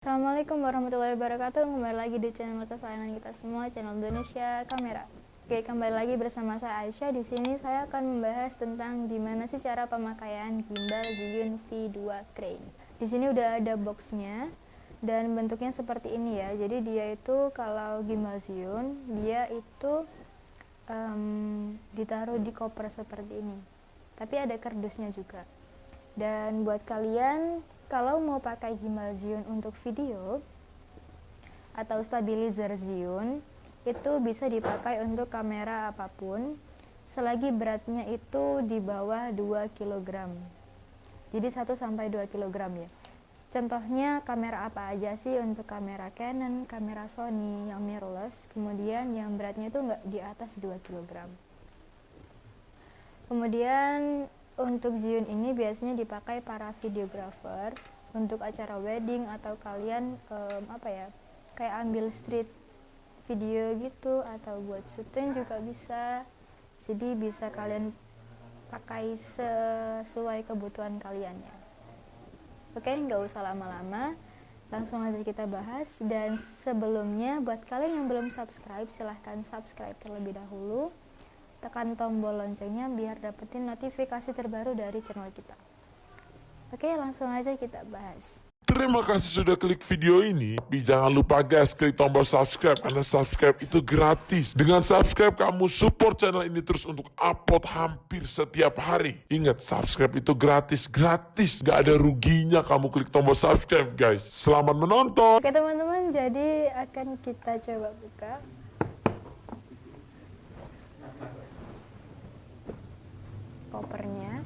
Assalamualaikum warahmatullahi wabarakatuh. Kembali lagi di channel kesayangan kita semua Channel Indonesia Kamera. Oke kembali lagi bersama saya Aisyah. Di sini saya akan membahas tentang Gimana sih cara pemakaian gimbal Zhiyun V2 Crane. Di sini udah ada boxnya Dan bentuknya seperti ini ya. Jadi dia itu kalau gimbal Zhiyun Dia itu um, Ditaruh di koper seperti ini. Tapi ada kardusnya juga. Dan buat kalian kalau mau pakai gimbal Zhiyun untuk video atau stabilizer Zhiyun itu bisa dipakai untuk kamera apa pun selagi beratnya itu di bawah 2 kg jadi 1 sampai 2 kg ya. Contohnya kamera apa aja sih untuk kamera Canon, kamera Sony yang mirrorless kemudian yang beratnya itu enggak di atas 2 kg kemudian untuk Zhiyun ini biasanya dipakai para videographer untuk acara wedding atau kalian um, apa ya kayak ambil street video gitu atau buat syuting juga bisa. Jadi bisa kalian pakai sesuai kebutuhan kalian ya. Oke nggak usah lama-lama. Langsung aja kita bahas. Dan sebelumnya buat kalian yang belum subscribe silahkan subscribe terlebih dahulu tekan tombol loncengnya biar dapetin notifikasi terbaru dari channel kita. Oke, langsung aja kita bahas. Terima kasih sudah klik video ini. Tapi jangan lupa guys, klik tombol subscribe karena subscribe itu gratis. Dengan subscribe kamu support channel ini terus untuk upload hampir setiap hari. Ingat, subscribe itu gratis, gratis. Gak ada ruginya kamu klik tombol subscribe guys. Selamat menonton. Oke teman-teman, jadi akan kita coba buka. Kopernya.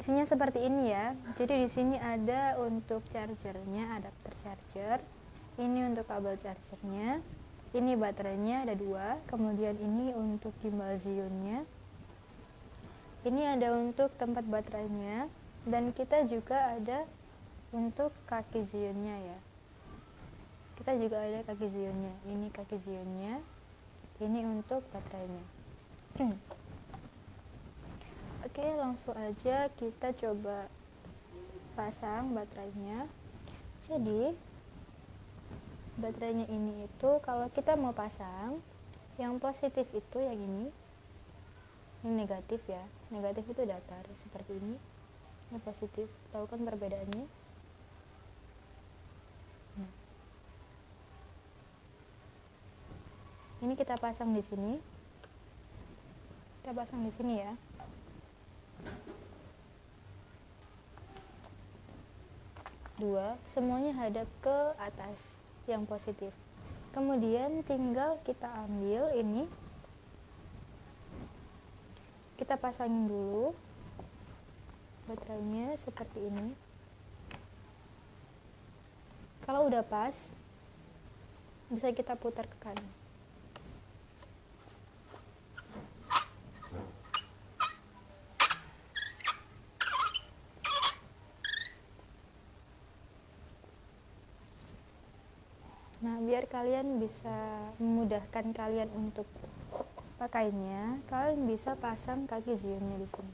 Isinya seperti ini ya. Jadi di sini ada untuk chargernya adapter charger. Ini untuk kabel chargernya. Ini baterainya ada dua. Kemudian ini untuk gimbal Zhiyunnya ini ada untuk tempat baterainya. Dan kita juga ada untuk kaki Zhiyunnya ya. Kita juga ada kaki Zhiyunnya ini kaki Zhiyunnya ini untuk baterainya Oke langsung aja kita coba pasang baterainya. Jadi baterainya ini itu kalau kita mau pasang yang positif itu yang ini. Ini negatif ya. Negatif itu datar seperti ini. Ini positif. Tahu kan perbedaannya? Ini kita pasang di sini. Kita pasang di sini ya dua semuanya hadap ke atas yang positif. Kemudian tinggal kita ambil ini. Kita pasangin dulu baterainya seperti ini. Kalau udah pas bisa kita putar ke kanan Nah, biar kalian bisa memudahkan kalian untuk pakainya, kalian bisa pasang kaki zionnya di sini.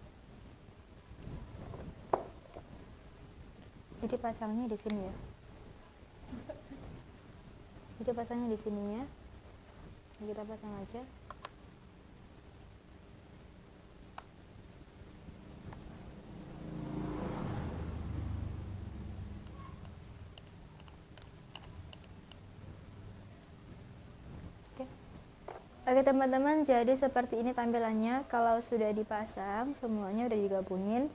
Jadi pasangnya di sini ya. Jadi pasangnya di sininya. Kita pasang aja. Oke teman-teman, jadi seperti ini tampilannya kalau sudah dipasang, semuanya udah digabungin.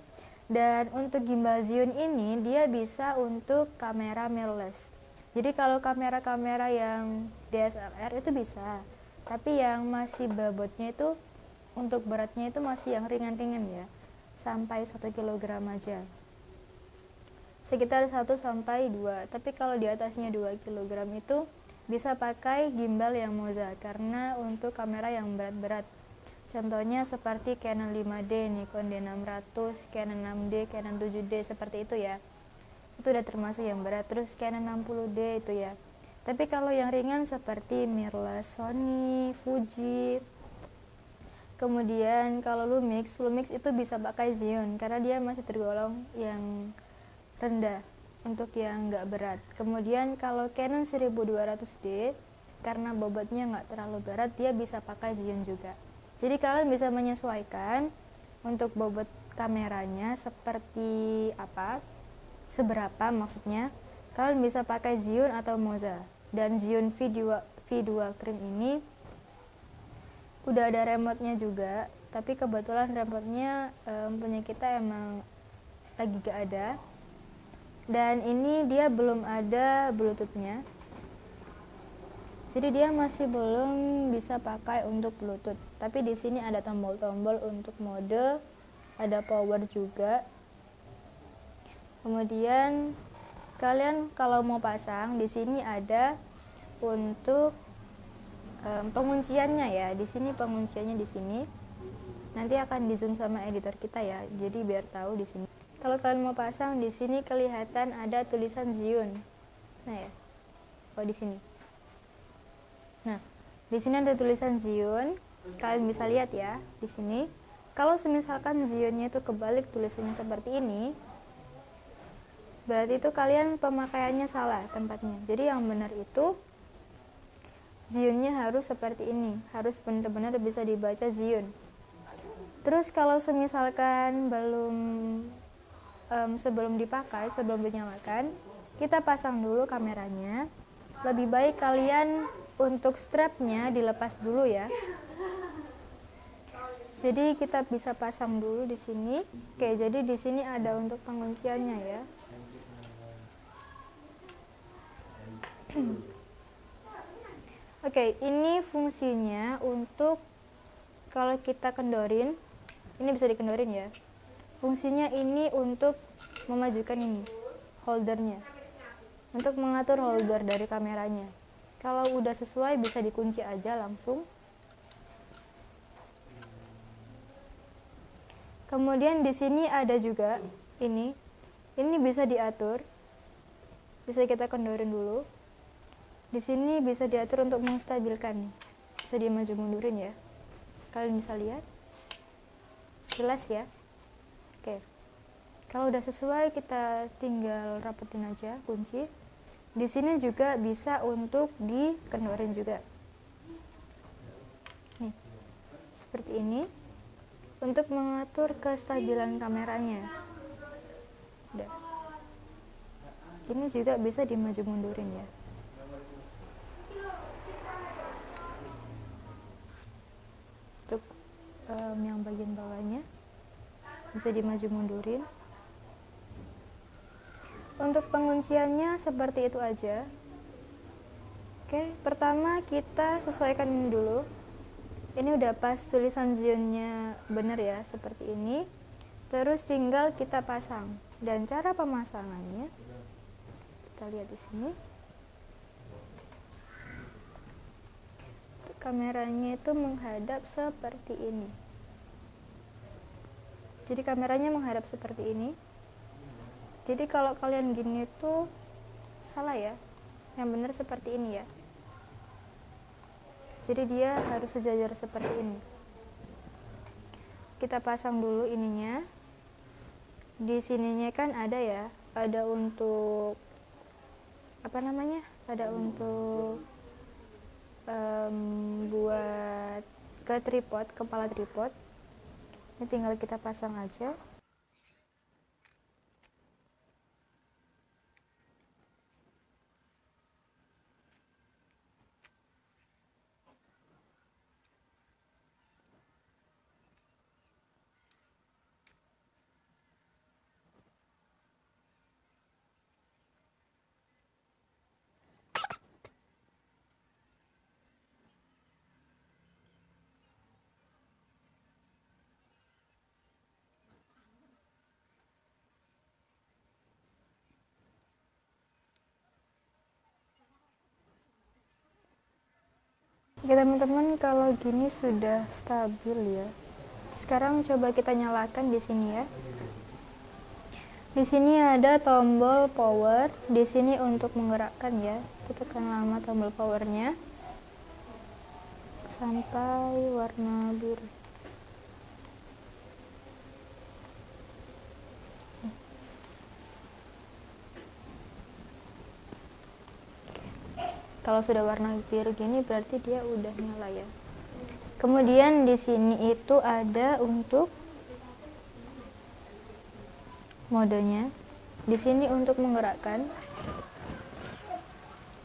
Dan untuk gimbal Zhiyun ini, dia bisa untuk kamera mirrorless. Jadi kalau kamera-kamera yang DSLR itu bisa, tapi yang masih babotnya itu, untuk beratnya itu masih yang ringan-ringan ya, sampai 1 kg aja. Sekitar 1 sampai 2, tapi kalau di atasnya 2 kg itu bisa pakai gimbal yang Moza karena untuk kamera yang berat-berat. Contohnya seperti Canon 5D, Nikon D600, Canon 6D, Canon 7D seperti itu ya. Itu udah termasuk yang berat. Terus Canon 60D itu ya. Tapi kalau yang ringan seperti mirrorless Sony, Fuji. Kemudian kalau Lumix, Lumix itu bisa pakai Xeon karena dia masih tergolong yang rendah untuk yang nggak berat. Kemudian kalau Canon 1200D karena bobotnya nggak terlalu berat, dia bisa pakai Zion juga. Jadi kalian bisa menyesuaikan untuk bobot kameranya seperti apa, seberapa maksudnya. Kalian bisa pakai Zion atau Moza. Dan Zion V2 V2 Cream ini udah ada remote-nya juga, tapi kebetulan remote-nya um, punya kita emang lagi gak ada dan ini dia belum ada bluetoothnya. Jadi dia masih belum bisa pakai untuk bluetooth. Tapi di sini ada tombol-tombol untuk mode ada power juga. Kemudian kalian kalau mau pasang di sini ada untuk um, pengunciannya ya. Di sini pengunciannya di sini. Nanti akan di zoom sama editor kita ya. Jadi biar tahu di sini kalau kalian mau pasang di sini kelihatan ada tulisan Zion. Nah ya. Oh di sini. Nah, di sini ada tulisan Zion. Kalian bisa lihat ya di sini. Kalau semisalkan Zionnya itu kebalik tulisannya seperti ini, berarti itu kalian pemakaiannya salah tempatnya. Jadi yang benar itu Zionnya harus seperti ini, harus benar-benar bisa dibaca Zion. Terus kalau semisalkan belum um, sebelum dipakai, sebelum dinyalakan, kita pasang dulu kameranya. Lebih baik kalian untuk strapnya dilepas dulu ya. Jadi kita bisa pasang dulu di sini. Oke, jadi di sini ada untuk pengunciannya ya. Oke, ini fungsinya untuk kalau kita kendorin, ini bisa dikendorin ya fungsinya ini untuk memajukan ini holdernya. Untuk mengatur holder dari kameranya. Kalau udah sesuai bisa dikunci aja langsung. Kemudian di sini ada juga ini. Ini bisa diatur. Bisa kita kendorin dulu. Di sini bisa diatur untuk menstabilkan. Bisa dimaju mundurin ya. Kalian bisa lihat. Jelas ya Oke. Kalau udah sesuai kita tinggal rapetin aja kunci. Di sini juga bisa untuk dikendorin juga. Nih. Seperti ini. Untuk mengatur kestabilan kameranya. Udah. Ini juga bisa dimaju mundurin ya. Untuk um, yang bagian bawahnya bisa dimaju mundurin. Untuk pengunciannya seperti itu aja. Oke pertama kita sesuaikan ini dulu. Ini udah pas tulisan zionnya bener ya seperti ini. Terus tinggal kita pasang. Dan cara pemasangannya kita lihat di sini. Kameranya itu menghadap seperti ini jadi kameranya menghadap seperti ini. Jadi kalau kalian gini tuh salah ya. Yang benar seperti ini ya. Jadi dia harus sejajar seperti ini. Kita pasang dulu ininya. Di sininya kan ada ya. Ada untuk apa namanya? Ada untuk um, buat ke tripod kepala tripod ini tinggal kita pasang aja Oke teman-teman kalau gini sudah stabil ya. Sekarang coba kita nyalakan di sini ya. Di sini ada tombol power, di sini untuk menggerakkan ya. Kita tekan lama tombol powernya sampai warna biru. Kalau sudah warna biru gini berarti dia udah nyala ya. Kemudian di sini itu ada untuk modenya. Di sini untuk menggerakkan.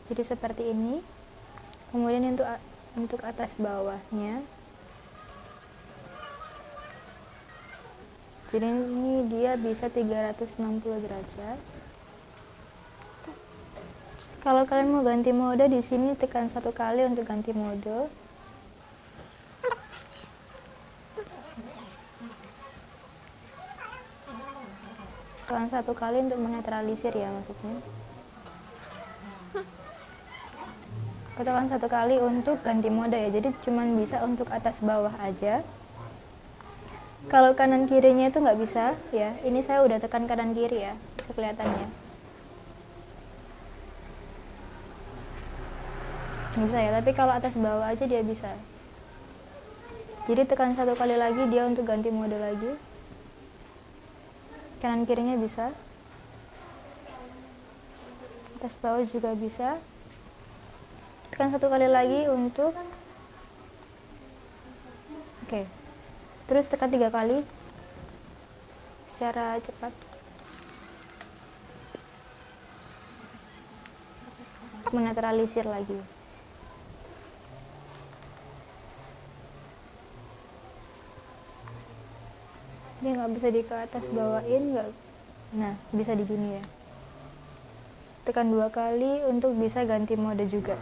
Jadi seperti ini. Kemudian untuk untuk atas bawahnya. Jadi ini dia bisa 360 derajat kalau kalian mau ganti mode di sini tekan satu kali untuk ganti mode. Tekan satu kali untuk menetralisir ya maksudnya. Tekan satu kali untuk ganti mode ya. Jadi cuman bisa untuk atas bawah aja. Kalau kanan kirinya itu nggak bisa ya. Ini saya udah tekan kanan kiri ya, bisa kelihatannya. bisa ya tapi kalau atas bawah aja dia bisa. Jadi tekan satu kali lagi dia untuk ganti mode lagi. Kanan kirinya bisa. Atas bawah juga bisa. Tekan satu kali lagi untuk oke. Terus tekan tiga kali. Secara cepat. Menetralisir lagi dia nggak bisa di ke atas bawain nggak nah bisa di gini ya tekan dua kali untuk bisa ganti mode juga.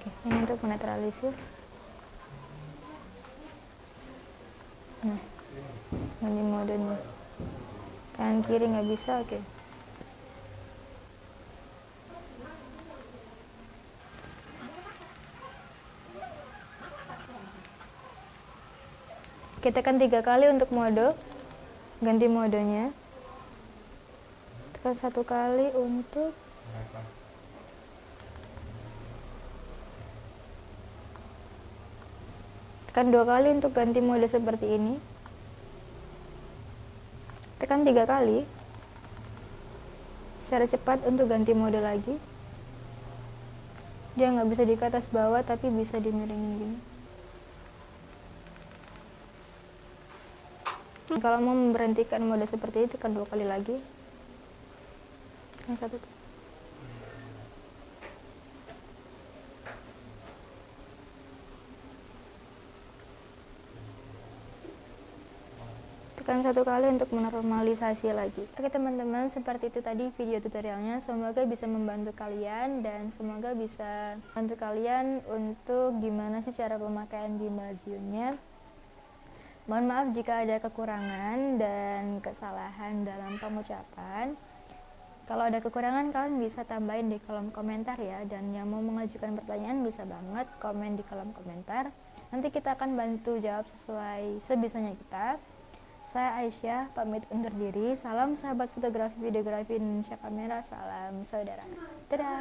Oke ini untuk menetralisir. Nah ganti modenya. Kanan kiri nggak bisa oke. okay. Kita tekan tiga kali untuk mode. Ganti modenya. Tekan satu kali untuk tekan dua kali untuk ganti mode seperti ini. Tekan tiga kali secara cepat untuk ganti mode lagi. Dia nggak bisa di atas bawah tapi bisa dimiringin gini kalau mau memberhentikan mode seperti itu kan dua kali lagi. Yang satu tekan satu kali untuk menormalisasi lagi. Oke teman-teman seperti itu tadi video tutorialnya. Semoga bisa membantu kalian dan semoga bisa membantu kalian untuk gimana sih cara pemakaian gimbal Zionnya Mohon maaf jika ada kekurangan dan kesalahan dalam pengucapan. Kalau ada kekurangan kalian bisa tambahin di kolom komentar ya dan yang mau mengajukan pertanyaan bisa banget komen di kolom komentar. Nanti kita akan bantu jawab sesuai sebisanya kita. Saya Aisyah, pamit undur diri. Salam sahabat fotografi videografi Indonesia Kamera. Salam saudara. Dadah.